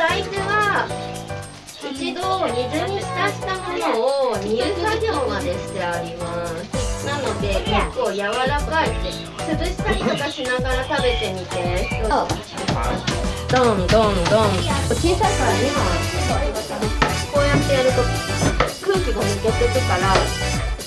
大豆は一度水に浸したものを煮る作業までしてあります。なので結構柔らかい潰したりとかしながら食べてみてどんどんどん小さいから今こうやってやると空気が抜けてくから